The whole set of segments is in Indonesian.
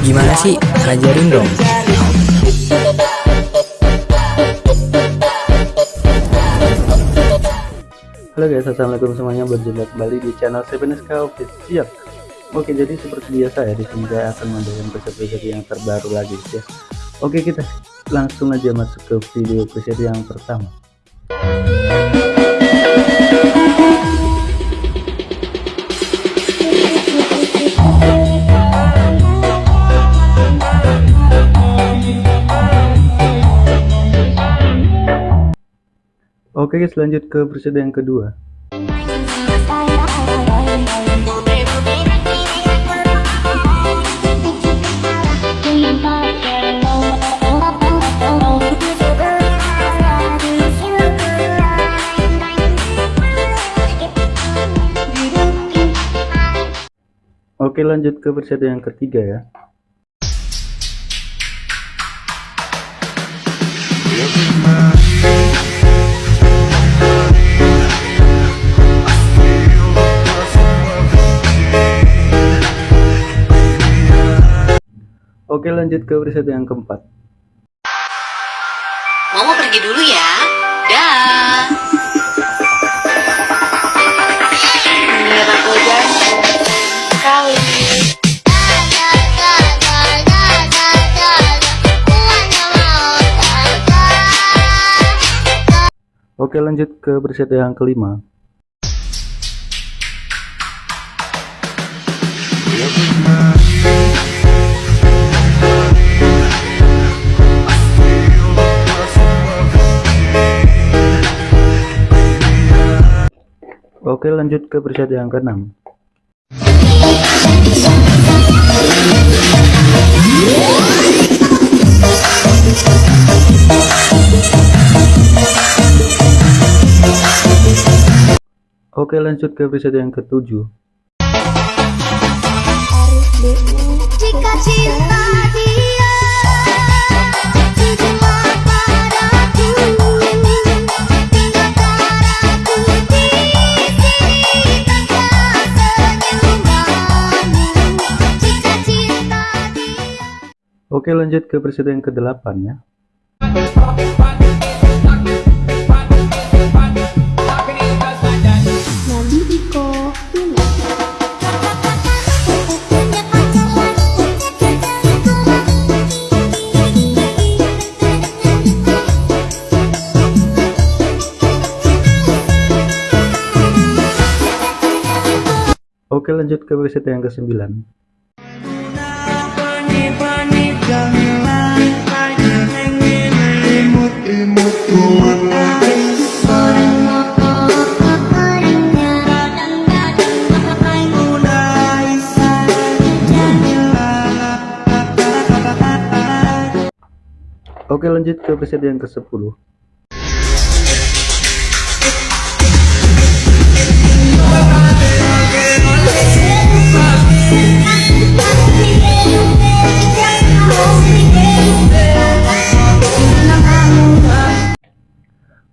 Gimana sih? Ajarin dong. Halo guys, assalamualaikum semuanya. Berjumpa kembali di channel Seven SK Official. Oke, jadi seperti biasa ya, di sini saya akan membagikan preset-preset yang terbaru lagi ya. Oke, kita langsung aja masuk ke video preset yang pertama. Oke guys lanjut ke presiden yang kedua. Oke lanjut ke presiden yang ketiga ya Oke lanjut ke preset yang keempat Momo pergi dulu ya. Dah. Aku sekali. Oke lanjut ke preset yang kelima Oke lanjut ke preset yang keenam. Oke lanjut ke preset yang ketujuh. Jika cinta Oke lanjut ke preset yang kedelapan ya. Oke lanjut ke preset yang ke-9 lanjut ke preset yang ke-10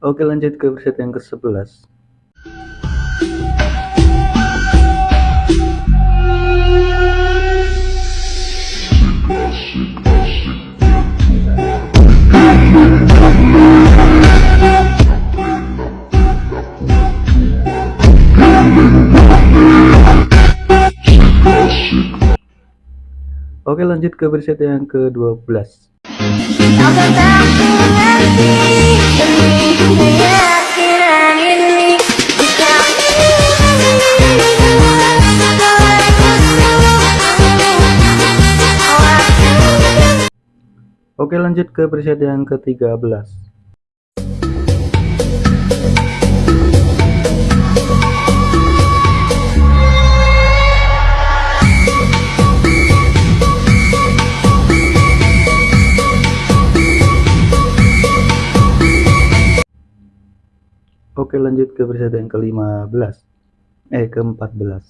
Oke lanjut ke preset yang ke-11 Oke lanjut ke preset yang ke-12 Kau tetap mengerti demi keyakinan ini Jika Oke lanjut ke preset yang ke-13 Oke lanjut ke preset yang ke-15 Eh ke-14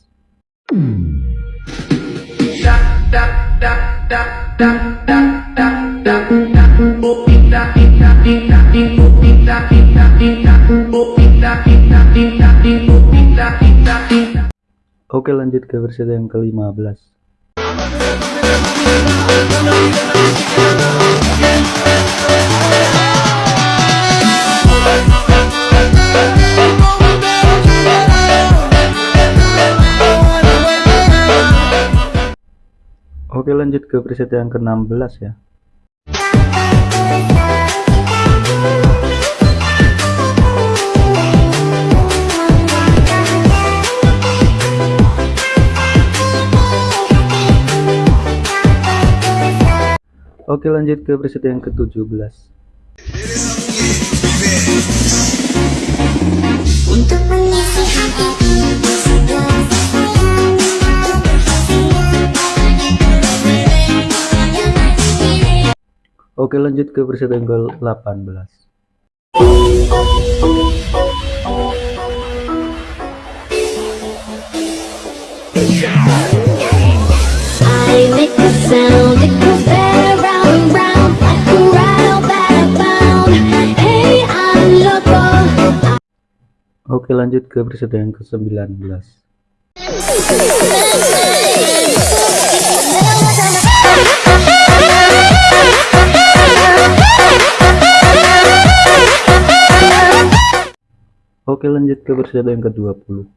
Oke lanjut ke versi yang ke-15 Oke lanjut ke preset yang ke-16 ya. Oke lanjut ke preset yang ke-17 Untuk Oke lanjut ke preset yang ke-18 I make a sound, it goes better round and round Like a rattle that I found Hey, I'm loco Oke lanjut ke preset yang ke-19 Oke lanjut ke preset yang ke-20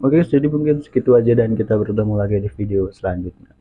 Oke jadi mungkin segitu aja dan kita bertemu lagi di video selanjutnya